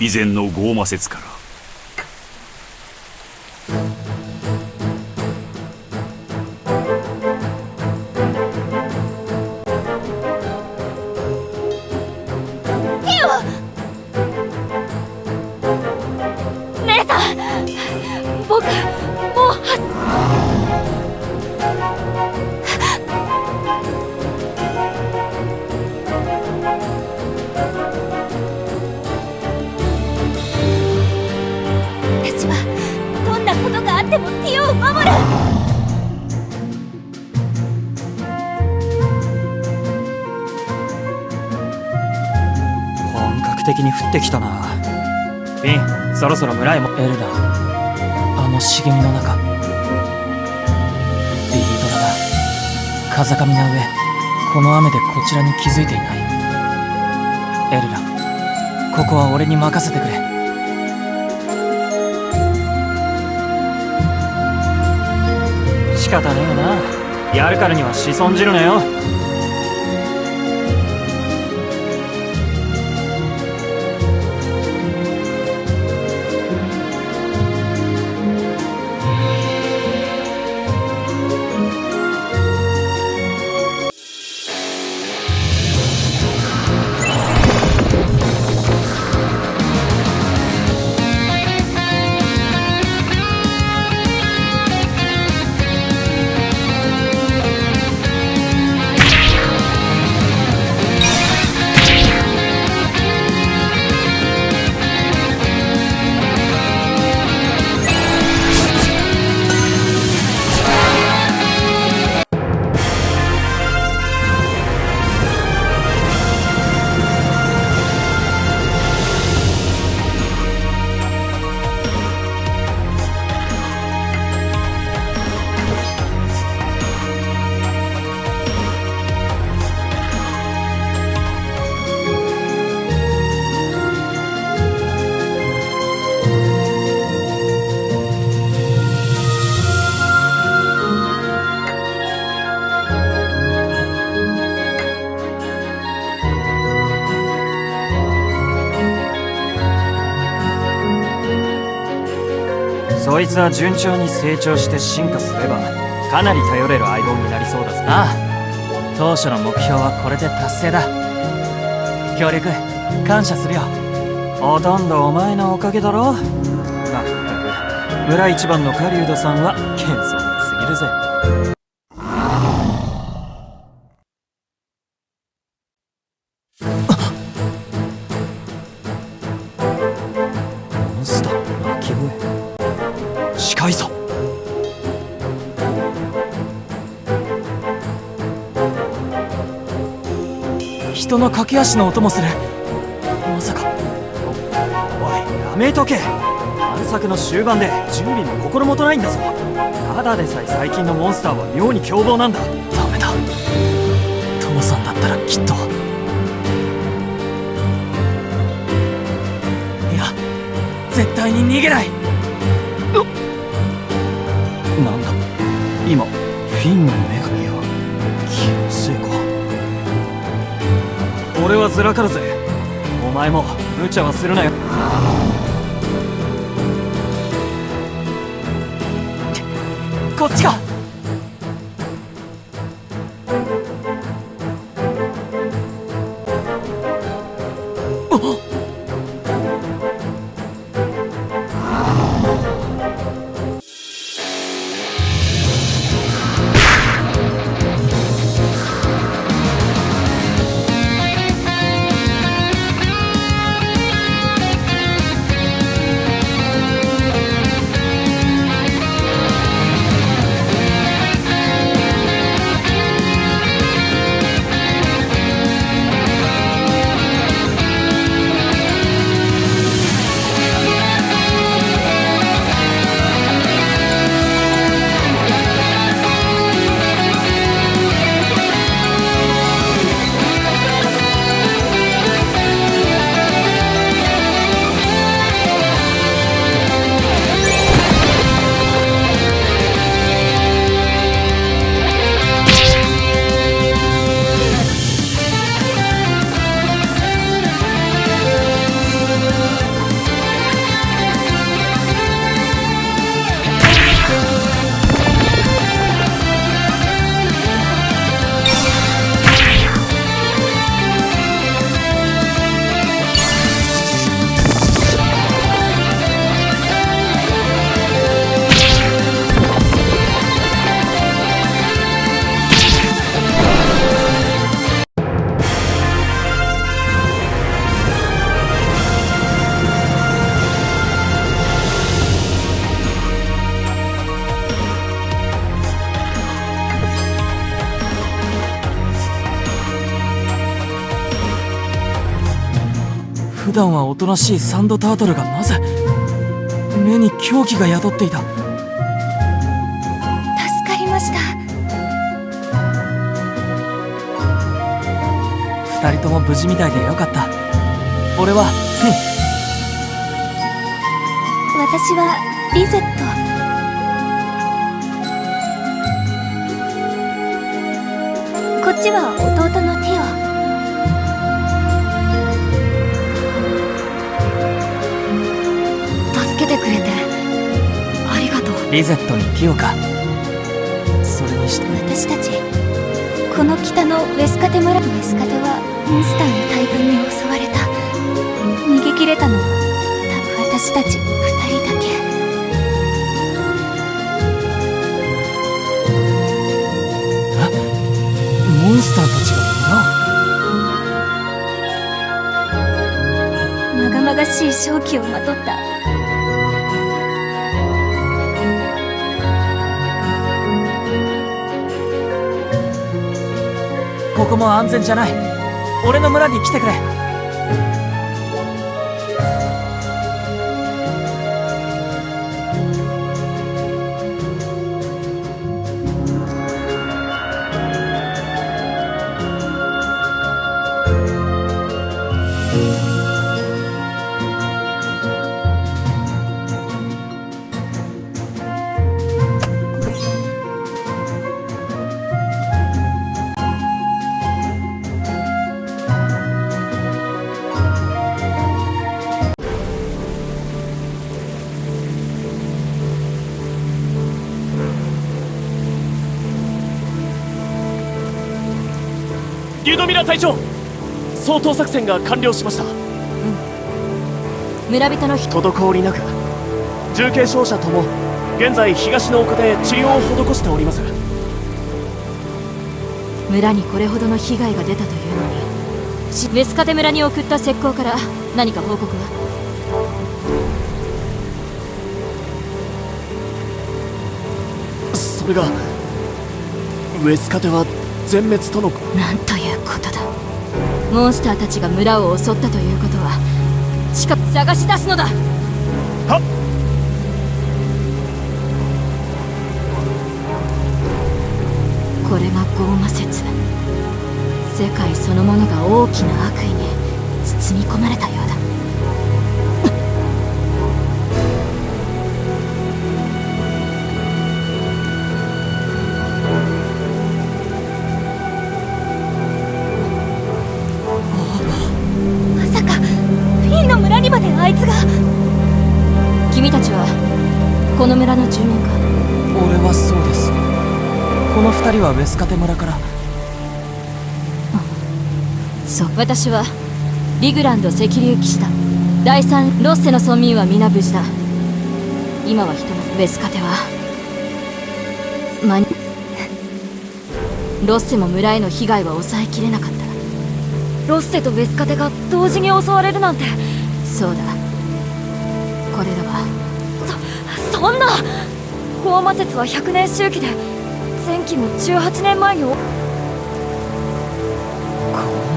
以前のゴーマ説から。ってきたな。フィンそろそろ村へも。エルラあの茂みの中。ビードラが風上な上この雨でこちらに気づいていない。エルラここは俺に任せてくれ。仕方ねえな。やるからには子孫じるなよいつは順調に成長して進化すればかなり頼れる相棒になりそうだぜな。当初の目標はこれで達成だ。協力感謝するよ。ほとんどお前のおかげだろ。まったく。村一番の狩人さんは謙遜人の駆け足の音もする。まさか。おいやめとけ。探索の終盤で準備も心もとないんだぞ。ただでさえ最近のモンスターは妙に凶暴なんだ。ダメだ。父さんだったらきっと。いや絶対に逃げない。なんだ。今フィンの目俺はずらかるぜ。お前も無茶はするなよ。こっちか。普段はおとなしいサンドタートルがなぜ目に狂気が宿っていた？助かりました。二人とも無事みたいでよかった。俺は私はリゼット。こっちはリゼットにティオかそれにして。私たちこの北のウェスカテ村ウェスカテはモンスターの大群に襲われた。逃げ切れたのは多分私たち二人だけ。モンスターたちがまがまがしい正気をまとったここも安全じゃない。俺の村に来てくれ。リュドミラ隊長掃討作戦が完了しました。村人の人。滞りなく重軽傷者とも現在東の丘で治療を施しております村にこれほどの被害が出たというのにしウェスカテ村に送った石膏から何か報告は？それがウェスカテは全滅との。なんということだ。モンスターたちが村を襲ったということは近く探し出すのだ。はこれがゴーマ説。世界そのものが大きな悪意に包み込まれたようだこの村の住民か？俺はそうです。この二人はウェスカテ村から。そう。私はリグランド赤竜騎士団第三ロッセの村民は皆無事だ。今はひとまずベスカテは間にロッセも村への被害は抑えきれなかった。ロッセとベスカテが同時に襲われるなんて。そうだ。これらはそそんな。高魔説は100年周期で前期も18年前にお。高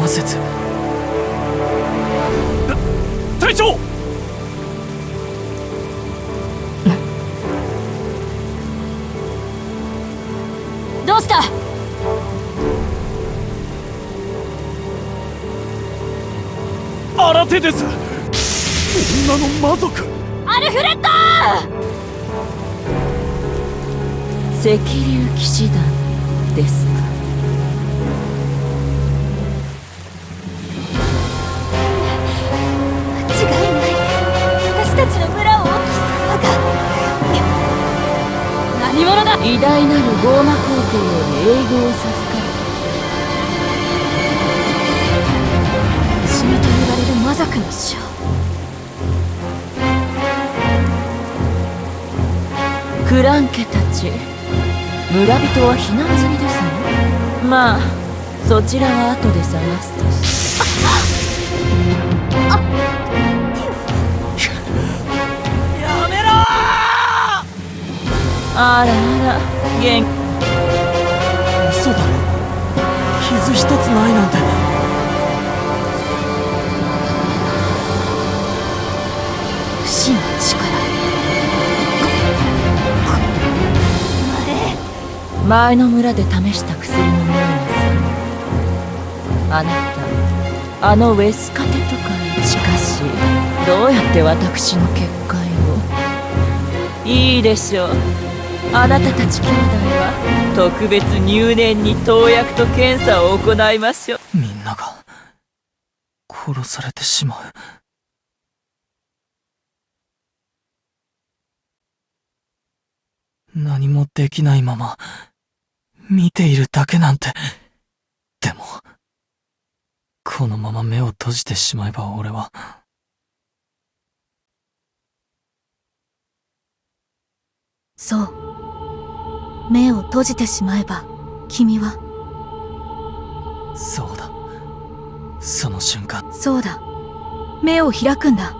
魔説？隊長！どうした？新手です。女の魔族！アルフレッド赤竜騎士団ですか？間違いない。私たちの村を貴様が。何者だ？偉大なるゴーマ皇帝より英語を授かる。不死身と呼ばれる魔族の将。クラン家たち村人は避難済みですね。まあそちらは後で探すと。してあっあらあら元気。嘘だろ。傷一つないなんて。不死の力。前の村で試した薬の匂いがするあなたあのウェスカテとかしかしどうやって私の結界を？いいでしょう。あなたたち兄弟は特別入念に投薬と検査を行いましょう。みんなが殺されてしまう。何もできないまま見ているだけなんて。でもこのまま目を閉じてしまえば俺は。そう。目を閉じてしまえば君は。そうだ。その瞬間。そうだ。目を開くんだ。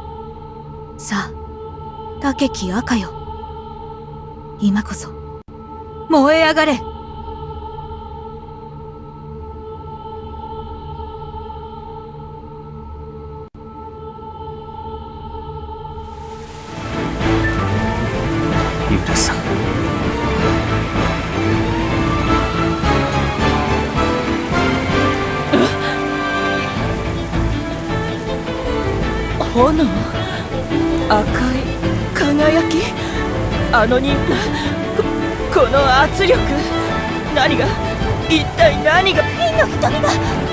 さあ竹木赤よ。今こそ。燃え上がれあの人ここの圧力何が一体何がピンの瞳が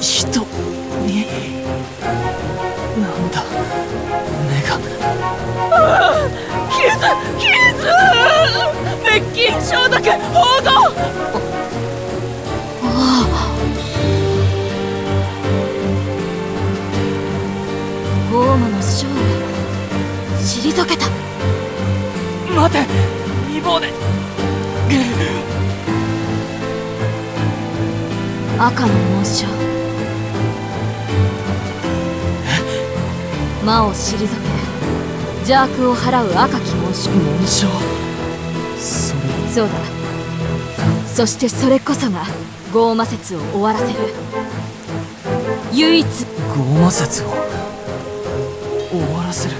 人。人になんだ？目が。傷傷滅菌消毒報道！ゴーマの将を退けた。待て未亡で赤の紋章魔を退け邪悪を払う赤き紋章紋章そそうだそしてそれこそがゴーマ説を終わらせる。唯一ゴーマ説を終わらせる。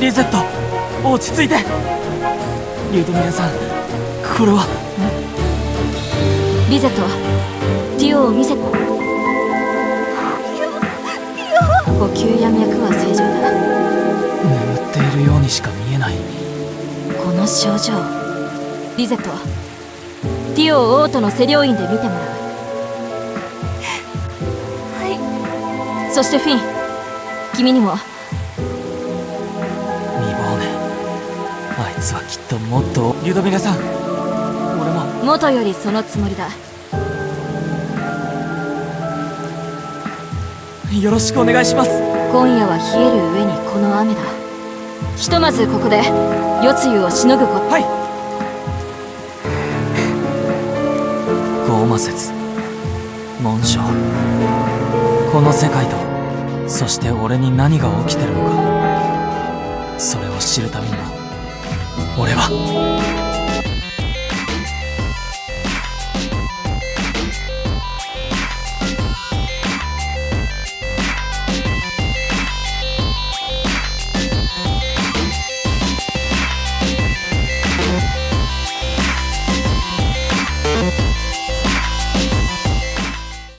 リゼット。落ち着いて。リュドミラさんこれは。リゼットディオを見せ呼吸や脈は正常だ眠っているようにしか見えない。この症状。リゼットディオを王都の施療院で見てもらう。はい。そしてフィン。君にもともっと。リュドミラさん。俺も。元よりそのつもりだ。よろしくお願いします。今夜は冷える上にこの雨だ。ひとまずここで夜露をしのぐこと。はい。ゴーマ説紋章。この世界とそして俺に何が起きてるのか。それを知るためにも俺は。